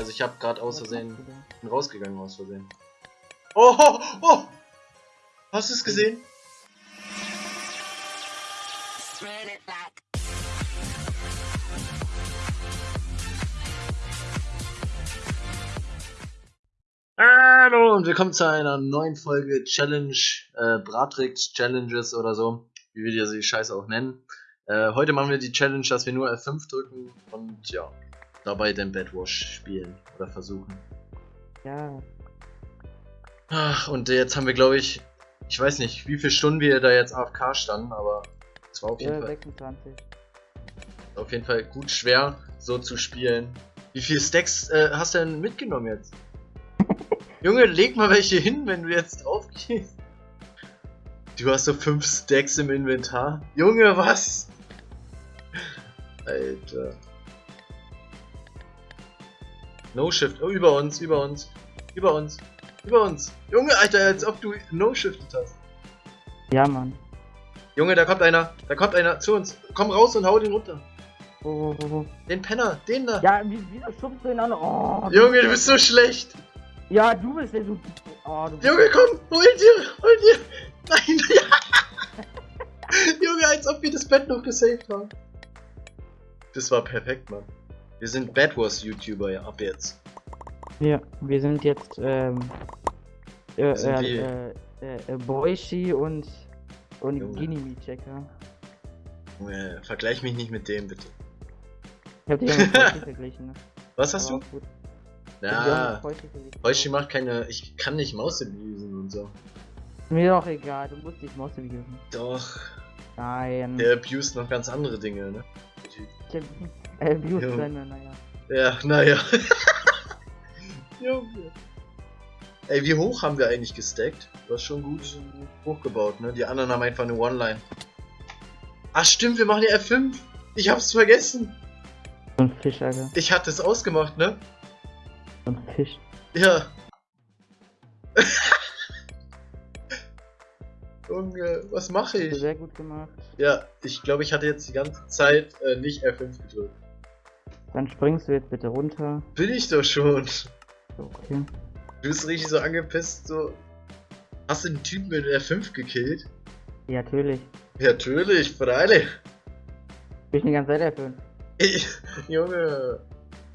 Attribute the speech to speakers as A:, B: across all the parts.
A: Also ich habe gerade aus Versehen bin rausgegangen aus Versehen. Oh, oh, oh! Hast du es gesehen? Hallo und willkommen zu einer neuen Folge Challenge, äh, Bratrix Challenges oder so, wie wir diese Scheiße auch nennen. Äh, heute machen wir die Challenge, dass wir nur F5 drücken und ja, dabei den Bedwash spielen oder versuchen.
B: Ja,
A: Ach, und jetzt haben wir, glaube ich, ich weiß nicht, wie viele Stunden wir da jetzt AFK standen, aber es war auf jeden,
B: ja
A: Fall,
B: 26.
A: auf jeden Fall gut schwer, so zu spielen. Wie viele Stacks äh, hast du denn mitgenommen jetzt? Junge, leg mal welche hin, wenn du jetzt drauf gehst. Du hast so fünf Stacks im Inventar. Junge, was? Alter. No Shift. Oh, über uns, über uns. Über uns. Über uns. Junge, Alter, als ob du No Shifted hast.
B: Ja, Mann.
A: Junge, da kommt einer. Da kommt einer zu uns. Komm raus und hau den runter.
B: Oh, oh, oh.
A: Den Penner, den da.
B: Ja, wie, wieso schubst du ihn an? Oh,
A: Junge, du bist so schlecht.
B: ja, du bist der so. Oh,
A: Junge, komm, hol dir, hol dir. Nein, ja. Junge, als ob wir das Bett noch gesaved haben. Das war perfekt, Mann. Wir sind Bad Wars YouTuber ja, ab jetzt.
B: Ja, wir sind jetzt, ähm. Äh,
A: Sind
B: äh, äh, äh, äh, Boishi und. Und
A: Junge.
B: Ginimi-Checker.
A: Junge, vergleich mich nicht mit dem, bitte.
B: Ich hab ja mit verglichen, ne?
A: Was hast
B: Aber
A: du? Ja,
B: Boishi
A: macht keine. Ich kann nicht Maus abusen und so.
B: Mir doch egal, du musst dich Maus abusen.
A: Doch,
B: Nein.
A: der abused noch ganz andere Dinge, ne?
B: Ich äh, seine, naja.
A: Ja, naja. Junge. Ey, wie hoch haben wir eigentlich gestackt? Du hast schon gut hochgebaut, ne? Die anderen haben einfach eine One-Line. Ach stimmt, wir machen die F5. Ich hab's vergessen.
B: So ein Fisch, Alter.
A: Ich hatte es ausgemacht, ne?
B: So ein Fisch.
A: Ja. Junge, was mache ich?
B: Sehr gut gemacht.
A: Ja, ich glaube, ich hatte jetzt die ganze Zeit äh, nicht F5 gedrückt.
B: Dann springst du jetzt bitte runter.
A: Bin ich doch schon.
B: Okay.
A: Du bist richtig so angepisst, so. Hast du den Typen mit F5 gekillt?
B: Ja, natürlich.
A: Ja, natürlich, freilich.
B: Bin ich die ganze Zeit erfüllen.
A: Ich, Junge.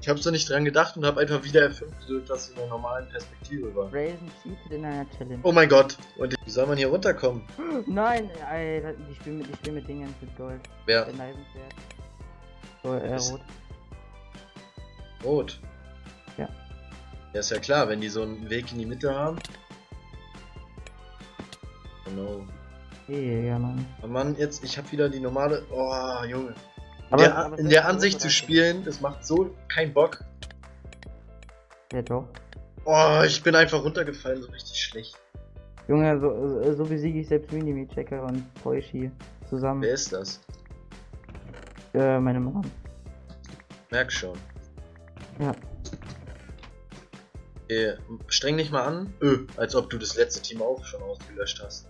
A: Ich hab so nicht dran gedacht und hab einfach wieder F5 gedrückt, dass in der normalen Perspektive war.
B: Brazen cheated in einer Challenge.
A: Oh mein Gott. Und wie soll man hier runterkommen?
B: Nein, Alter, die spielen mit, die spielen mit Dingen mit Gold.
A: Wer?
B: So, äh, rot.
A: Rot.
B: Ja.
A: Ja, ist ja klar, wenn die so einen Weg in die Mitte haben. Oh no.
B: Ja, Mann.
A: Oh Mann, jetzt, ich hab wieder die normale. Oh, Junge. In
B: Aber,
A: der,
B: aber
A: in der Ansicht zu spielen, das macht so keinen Bock.
B: Ja, doch.
A: Oh, ich bin einfach runtergefallen, so richtig schlecht.
B: Junge, so, so, so besiege ich selbst Minimi-Checker und Poishi zusammen.
A: Wer ist das?
B: Äh, meine Mom.
A: Merk schon. Äh, streng dich mal an. Öh, als ob du das letzte Team auch schon ausgelöscht hast.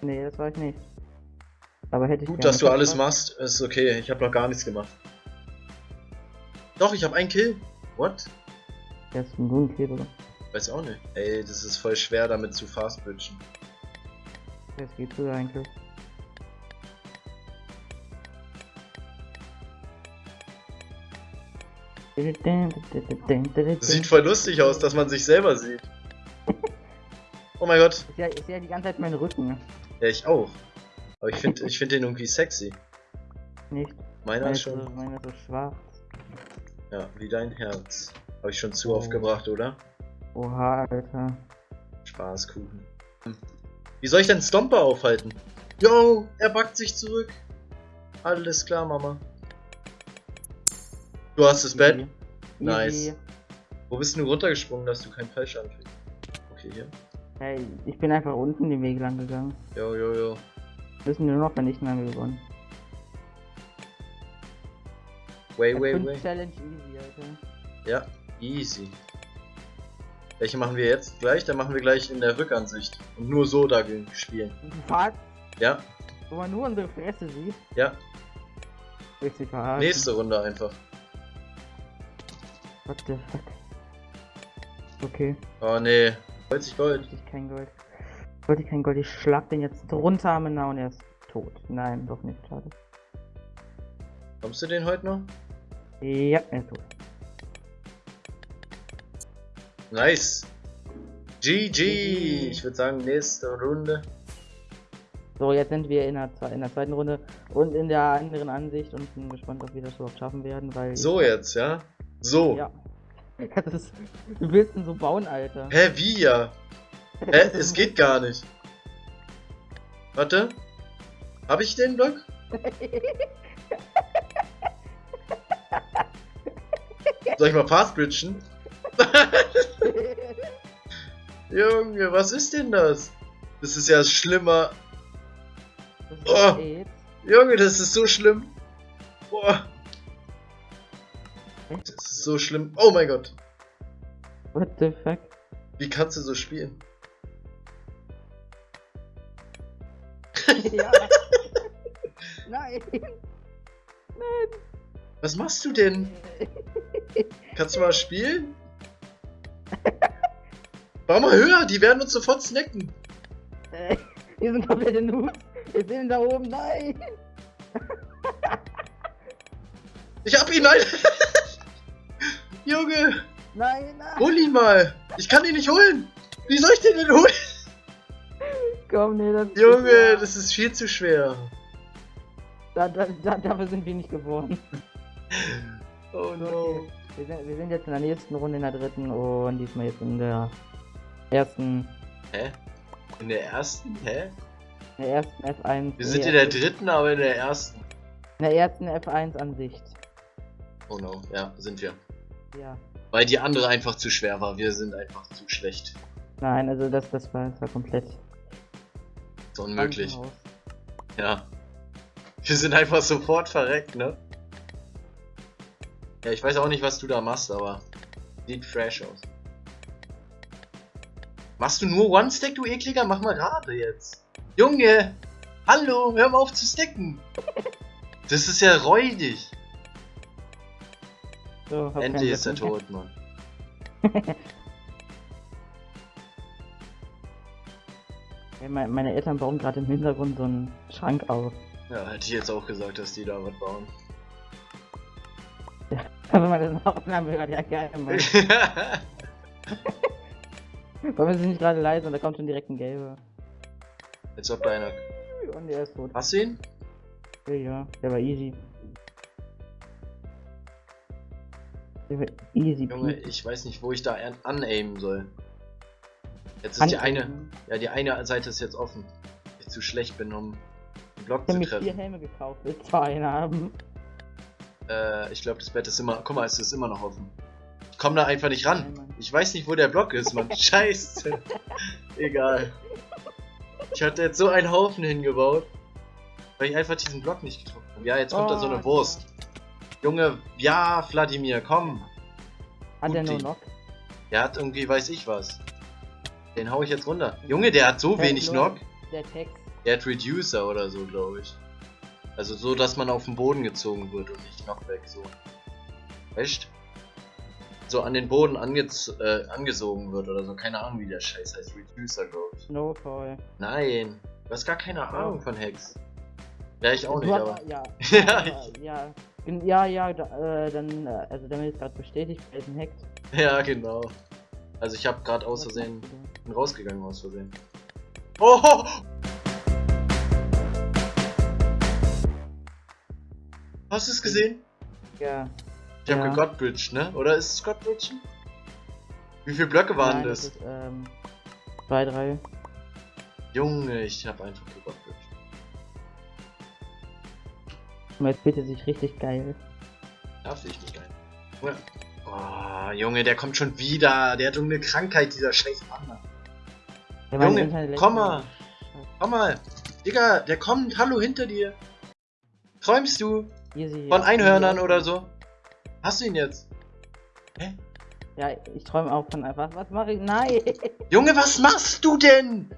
B: Nee, das war ich nicht. Aber hätte ich
A: Gut, dass du alles machst, ist okay. Ich habe noch gar nichts gemacht. Doch, ich habe einen Kill. What?
B: Jetzt ein Grün Kill, oder?
A: Weiß auch nicht. Ey, das ist voll schwer damit zu fastbridgen.
B: Jetzt geht's sogar eigentlich.
A: Das sieht voll lustig aus, dass man sich selber sieht. Oh mein Gott.
B: Ich sehe sehe die ganze Zeit meinen Rücken.
A: Ja, ich auch. Aber ich finde ich find den irgendwie sexy.
B: Nicht.
A: Meiner
B: Meine
A: ist
B: so,
A: schon.
B: meine ist so schwach.
A: Ja, wie dein Herz. Habe ich schon zu
B: Oh.
A: oft gebracht, oder?
B: Oha, Alter.
A: Spaßkuchen. Wie soll ich denn Stomper aufhalten? Yo, er backt sich zurück. Alles klar, Mama. Du hast das Bett.
B: Easy.
A: Nice. Wo bist du runtergesprungen, dass du keinen Fallschaden kriegst? Okay, hier.
B: Hey, ich bin einfach unten den Weg lang gegangen.
A: Jo, jo, jo.
B: Müssen nur noch vernichten, haben wir gewonnen.
A: Way,
B: F5
A: way, way.
B: Challenge easy, Alter.
A: Ja, easy. Welche machen wir jetzt gleich? Dann machen wir gleich in der Rückansicht. Und nur so dagegen spielen.
B: Was?
A: Ja,
B: Wo man nur unsere Fresse sieht.
A: ja.
B: Dich verarschen?
A: Nächste Runde einfach.
B: What the fuck? Okay,
A: Oh nee. Wollte ich Gold.
B: wollte ich kein Gold. Wollte ich kein Gold, ich schlag den jetzt drunter am Ende und er ist tot. Nein, doch nicht, schade.
A: Kommst du den heute noch?
B: Ja, er ist tot.
A: Nice. GG. Ich würde sagen, nächste Runde.
B: So, jetzt sind wir in der, in der zweiten Runde und in der anderen Ansicht und bin gespannt, ob wir das überhaupt schaffen werden, weil.
A: So jetzt, ja? So.
B: Ja. Ist, du willst denn so bauen, Alter.
A: Hä, wie ja? Hä, es geht gar nicht. Warte. Hab ich den Block? Soll ich mal fast bridgen? Junge, was ist denn das? Das ist ja schlimmer.
B: Das
A: Oh.
B: ist AIDS.
A: Junge, das ist so schlimm. Das ist so schlimm. Oh mein Gott.
B: What the fuck?
A: Wie kannst du so spielen?
B: ja. Nein.
A: Was machst du denn? Kannst du mal spielen? Bau mal höher, die werden uns sofort snacken.
B: Äh, Wir sind komplette Noobs. Wir sind da oben. Nein.
A: Ich hab ihn, nein! Junge,
B: Nein, nein.
A: hol ihn mal! Ich kann ihn nicht holen! Wie soll ich den denn holen?
B: Komm, nee, das
A: Junge, das ist viel zu schwer.
B: Da, da, da, dafür sind wir nicht geboren.
A: Oh
B: Okay. Wir sind, wir sind jetzt in der nächsten Runde, in der dritten und diesmal jetzt in der ersten,
A: Hä? In der ersten? Hä?
B: in der ersten F1.
A: Wir sind in der dritten, aber in der ersten.
B: in der ersten F1-Ansicht.
A: Oh no, ja, sind wir.
B: Ja.
A: Weil die andere einfach zu schwer war. Wir sind einfach zu schlecht.
B: Nein, also das, das war, das war komplett
A: Ist unmöglich. Ja. Wir sind einfach sofort verreckt, ne? Ja, ich weiß auch nicht, was du da machst, aber sieht fresh aus. Machst du nur One-Stack, du ekliger? Mach mal gerade jetzt. Junge! Hallo, hör mal auf zu stacken! Das ist ja räudig.
B: So,
A: Endlich ist er tot, Mann.
B: Ja, mein- meine Eltern bauen gerade im Hintergrund so einen Schrank auf.
A: Ja, hätte ich jetzt auch gesagt, dass die da was bauen.
B: Aber meine Aufnahme gerade ja geil, Mann. Warum es nicht gerade leise und da kommt schon direkt ein gelber.
A: Als ob da einer.
B: Und der ist tot.
A: Hast du ihn?
B: Ja, ja, der war easy. Easy.
A: Junge,
B: peasy.
A: ich weiß nicht, wo ich da an- anaimen soll. Jetzt ist die eine. Ja, die eine Seite ist jetzt offen. Ich zu schlecht bin, um den Block
B: Ich
A: zu
B: habe mir vier
A: treffen.
B: Helme gekauft, will zwei einen haben.
A: Äh, ich glaube, das Bett ist immer. Guck mal, es ist immer noch offen. Ich komm da einfach nicht ran.
B: Nein.
A: Ich weiß nicht, wo der Block ist, Mann. Scheiße. Egal. Ich hatte jetzt so einen Haufen hingebaut, weil ich einfach diesen Block nicht getroffen habe. Ja, jetzt kommt da so
B: Oh,
A: eine Wurst. Junge, ja, Wladimir, komm.
B: Hat der
A: Gut,
B: nur noch?
A: Der hat irgendwie, weiß ich was. Den hau ich jetzt runter. Junge, der hat so
B: Ja,
A: wenig Knock.
B: Der Text.
A: Der hat Reducer oder so, glaube ich. Also so, dass man auf den Boden gezogen wird und nicht Knockback so. Echt? So an den Boden angez äh, angesogen wird oder so. Keine Ahnung, wie der Scheiß heißt. Reducer, glaube ich.
B: Snowfall.
A: Nein. Du hast gar keine Ahnung von Hex. Ja, ich auch
B: Du
A: nicht, aber.
B: Ja,
A: Ja,
B: ja, ja, ja, ja, da, äh, dann, äh, also damit ist gerade bestätigt, wer ist ein Hack.
A: Ja, genau. Also ich habe gerade aus Versehen. Bin rausgegangen aus Versehen. Oh! Hast du es gesehen?
B: Ja.
A: Ich habe
B: Ja.
A: gegodbridged, ne? Oder ist es Godbridgen? Wie viele Blöcke waren
B: Nein,
A: das?
B: ist, ähm, zwei, drei.
A: Junge, ich habe einfach gegodbridged.
B: Jetzt bietet sich richtig geil.
A: Darf ich nicht. Junge. Oh, Junge, der kommt schon wieder. Der hat irgendeine Krankheit, dieser scheiß Panda.
B: Ja,
A: Junge, komm mal. Komm mal. Digga, der kommt. Hallo, hinter dir. Träumst du?
B: Easy,
A: Von. Einhörnern
B: Easy.
A: oder so? Hast du ihn jetzt?
B: Ja, ich träume auch von. Was, was mache ich? Nein!
A: Junge, was machst du denn?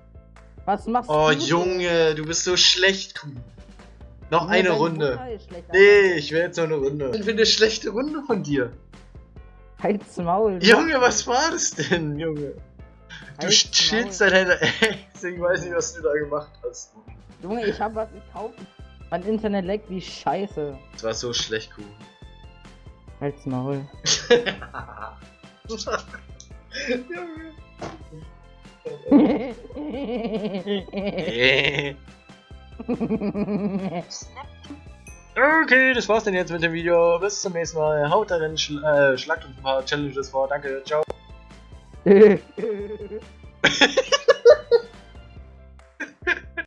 B: Was machst
A: Oh,
B: du? denn?
A: Junge, du bist so schlecht, Kuh. Noch
B: Nee,
A: eine Runde. Nee, ich will jetzt noch eine Runde. Ich finde eine schlechte Runde von dir.
B: Halt's Maul.
A: Junge, was war das denn, Junge? Du
B: Halt's
A: chillst
B: Maul.
A: deine Ex, ich weiß nicht, was du da gemacht hast.
B: Junge, ich hab was gekauft. Mein Internet leckt wie Scheiße.
A: Das war so schlecht, Kuh.
B: Halt's Maul.
A: Junge. Okay, das war's dann jetzt mit dem Video. Bis zum nächsten Mal. Haut rein, schl äh, schlagt uns ein paar Challenges vor. Danke, ciao.